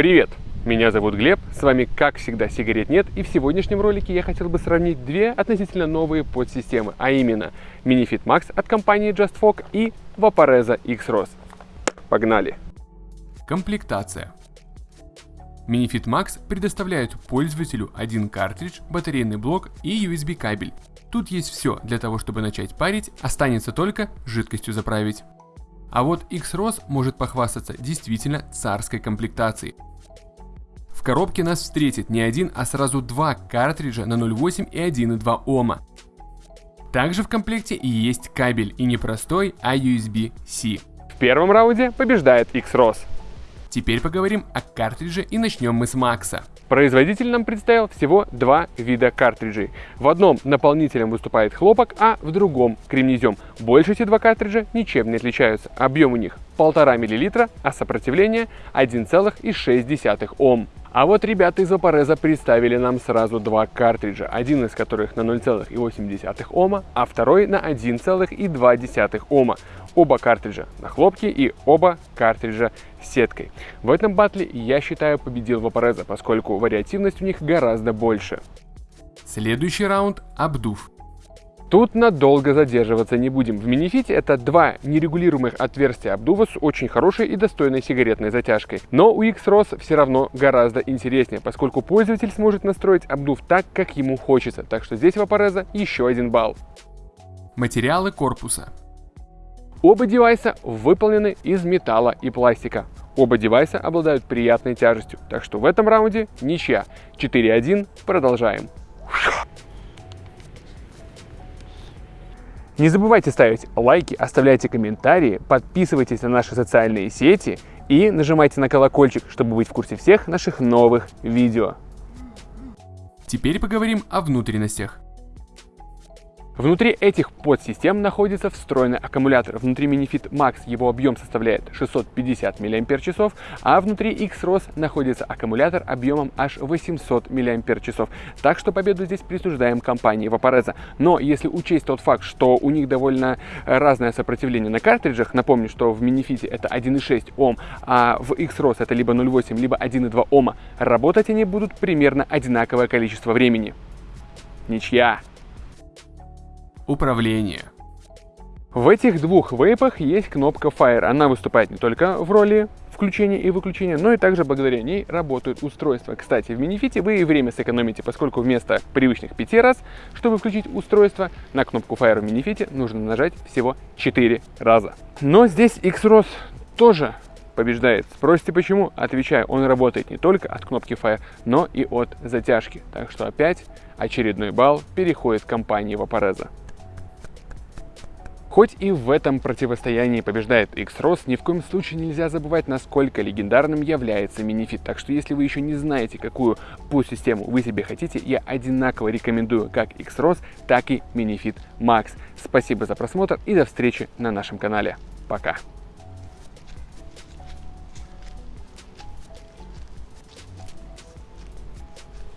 Привет! Меня зовут Глеб, с вами как всегда сигарет нет и в сегодняшнем ролике я хотел бы сравнить две относительно новые подсистемы, а именно Minifit Max от компании JustFog и Vaporeza X-ROS. Погнали! Комплектация Minifit Max предоставляет пользователю один картридж, батарейный блок и USB кабель. Тут есть все для того, чтобы начать парить, останется только жидкостью заправить. А вот X-ROS может похвастаться действительно царской комплектацией. В коробке нас встретит не один, а сразу два картриджа на 0.8 и 1.2 Ома. Также в комплекте есть кабель, и не простой, а USB-C. В первом раунде побеждает X-ROS. Теперь поговорим о картридже и начнем мы с Макса. Производитель нам представил всего два вида картриджей. В одном наполнителем выступает хлопок, а в другом кремнезем. Больше эти два картриджа ничем не отличаются. Объем у них 1,5 мл, а сопротивление 1,6 Ом. А вот ребята из Vaporeza представили нам сразу два картриджа, один из которых на 0,8 Ома, а второй на 1,2 Ома. Оба картриджа на хлопке и оба картриджа сеткой. В этом батле я считаю победил Vaporeza, поскольку вариативность у них гораздо больше. Следующий раунд – обдув. Тут надолго задерживаться не будем. В минифите это два нерегулируемых отверстия обдува с очень хорошей и достойной сигаретной затяжкой. Но у X-ROS все равно гораздо интереснее, поскольку пользователь сможет настроить обдув так, как ему хочется. Так что здесь Vaporeza еще один балл. Материалы корпуса. Оба девайса выполнены из металла и пластика. Оба девайса обладают приятной тяжестью, так что в этом раунде ничья. 4-1, продолжаем. Не забывайте ставить лайки, оставляйте комментарии, подписывайтесь на наши социальные сети и нажимайте на колокольчик, чтобы быть в курсе всех наших новых видео. Теперь поговорим о внутренностях. Внутри этих подсистем находится встроенный аккумулятор. Внутри Minifit Max его объем составляет 650 мАч, а внутри X-ROS находится аккумулятор объемом аж 800 мАч. Так что победу здесь присуждаем компании Vaporeza. Но если учесть тот факт, что у них довольно разное сопротивление на картриджах, напомню, что в Minifit это 1,6 Ом, а в X-ROS это либо 0,8, либо 1,2 Ома, работать они будут примерно одинаковое количество времени. Ничья! Управление. В этих двух вейпах есть кнопка Fire. Она выступает не только в роли включения и выключения, но и также благодаря ней работают устройства. Кстати, в Minifit вы и время сэкономите, поскольку вместо привычных 5 раз, чтобы включить устройство, на кнопку Fire в Minifit нужно нажать всего 4 раза. Но здесь X-ROS тоже побеждает. Спросите почему? Отвечаю, он работает не только от кнопки Fire, но и от затяжки. Так что опять очередной балл переходит компании Vaporeza. Хоть и в этом противостоянии побеждает X-ROS, ни в коем случае нельзя забывать, насколько легендарным является Minifit. Так что если вы еще не знаете, какую пул-систему вы себе хотите, я одинаково рекомендую как X-ROS, так и Minifit Max. Спасибо за просмотр и до встречи на нашем канале. Пока!